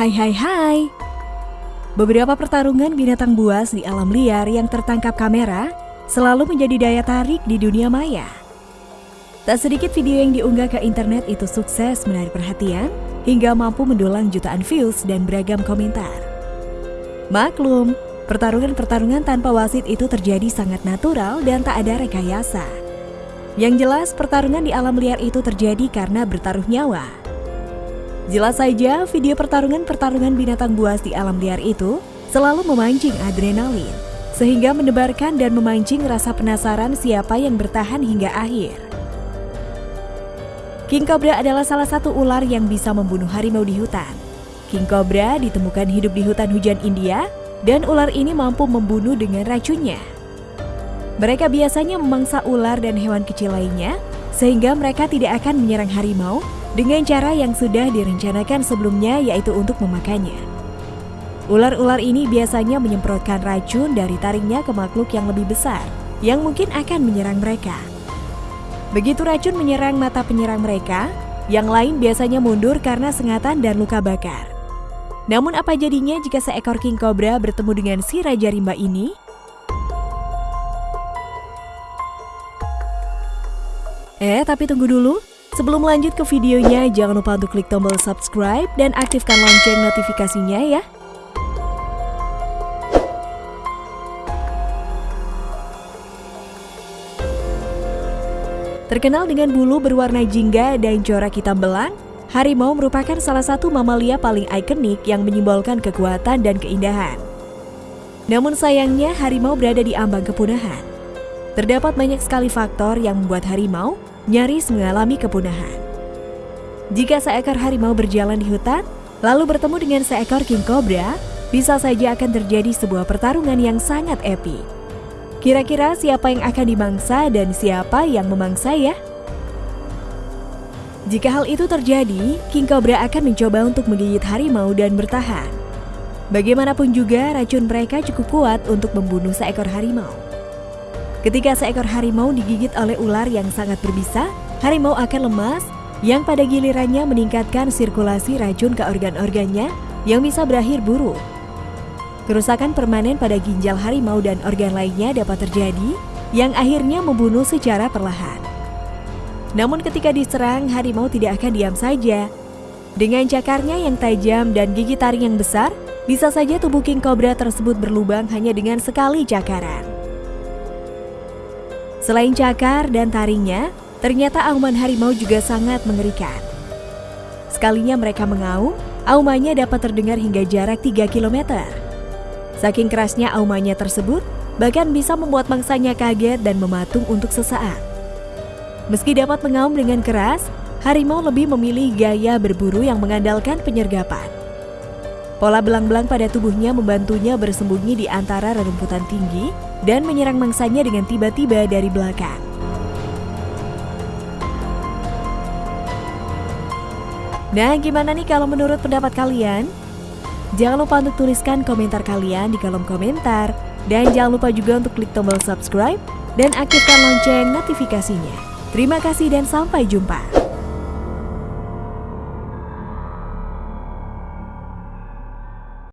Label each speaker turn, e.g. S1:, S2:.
S1: Hai hai hai Beberapa pertarungan binatang buas di alam liar yang tertangkap kamera selalu menjadi daya tarik di dunia maya. Tak sedikit video yang diunggah ke internet itu sukses menarik perhatian hingga mampu mendulang jutaan views dan beragam komentar. Maklum, pertarungan-pertarungan tanpa wasit itu terjadi sangat natural dan tak ada rekayasa. Yang jelas, pertarungan di alam liar itu terjadi karena bertaruh nyawa. Jelas saja, video pertarungan-pertarungan binatang buas di alam liar itu selalu memancing adrenalin, sehingga menebarkan dan memancing rasa penasaran siapa yang bertahan hingga akhir. King Cobra adalah salah satu ular yang bisa membunuh harimau di hutan. King Cobra ditemukan hidup di hutan hujan India, dan ular ini mampu membunuh dengan racunnya. Mereka biasanya memangsa ular dan hewan kecil lainnya, sehingga mereka tidak akan menyerang harimau dengan cara yang sudah direncanakan sebelumnya yaitu untuk memakannya. Ular-ular ini biasanya menyemprotkan racun dari taringnya ke makhluk yang lebih besar yang mungkin akan menyerang mereka. Begitu racun menyerang mata penyerang mereka, yang lain biasanya mundur karena sengatan dan luka bakar. Namun apa jadinya jika seekor king cobra bertemu dengan si raja rimba ini? Eh, tapi tunggu dulu. Sebelum lanjut ke videonya, jangan lupa untuk klik tombol subscribe dan aktifkan lonceng notifikasinya ya. Terkenal dengan bulu berwarna jingga dan corak hitam belang, harimau merupakan salah satu mamalia paling ikonik yang menyimbolkan kekuatan dan keindahan. Namun sayangnya harimau berada di ambang kepunahan. Terdapat banyak sekali faktor yang membuat harimau nyaris mengalami kepunahan. Jika seekor harimau berjalan di hutan, lalu bertemu dengan seekor king cobra, bisa saja akan terjadi sebuah pertarungan yang sangat epik. Kira-kira siapa yang akan dimangsa dan siapa yang memangsa ya? Jika hal itu terjadi, king cobra akan mencoba untuk menggigit harimau dan bertahan. Bagaimanapun juga, racun mereka cukup kuat untuk membunuh seekor harimau. Ketika seekor harimau digigit oleh ular yang sangat berbisa, harimau akan lemas yang pada gilirannya meningkatkan sirkulasi racun ke organ-organnya yang bisa berakhir buruk. Kerusakan permanen pada ginjal harimau dan organ lainnya dapat terjadi yang akhirnya membunuh secara perlahan. Namun ketika diserang, harimau tidak akan diam saja. Dengan cakarnya yang tajam dan gigi taring yang besar, bisa saja tubuh king cobra tersebut berlubang hanya dengan sekali cakaran. Selain cakar dan taringnya, ternyata auman harimau juga sangat mengerikan. Sekalinya mereka mengaum, aumannya dapat terdengar hingga jarak 3 km. Saking kerasnya aumannya tersebut, bahkan bisa membuat mangsanya kaget dan mematung untuk sesaat. Meski dapat mengaum dengan keras, harimau lebih memilih gaya berburu yang mengandalkan penyergapan. Pola belang-belang pada tubuhnya membantunya bersembunyi di antara rerumputan tinggi dan menyerang mangsanya dengan tiba-tiba dari belakang. Nah, gimana nih kalau menurut pendapat kalian? Jangan lupa untuk tuliskan komentar kalian di kolom komentar. Dan jangan lupa juga untuk klik tombol subscribe dan aktifkan lonceng notifikasinya. Terima kasih dan sampai jumpa.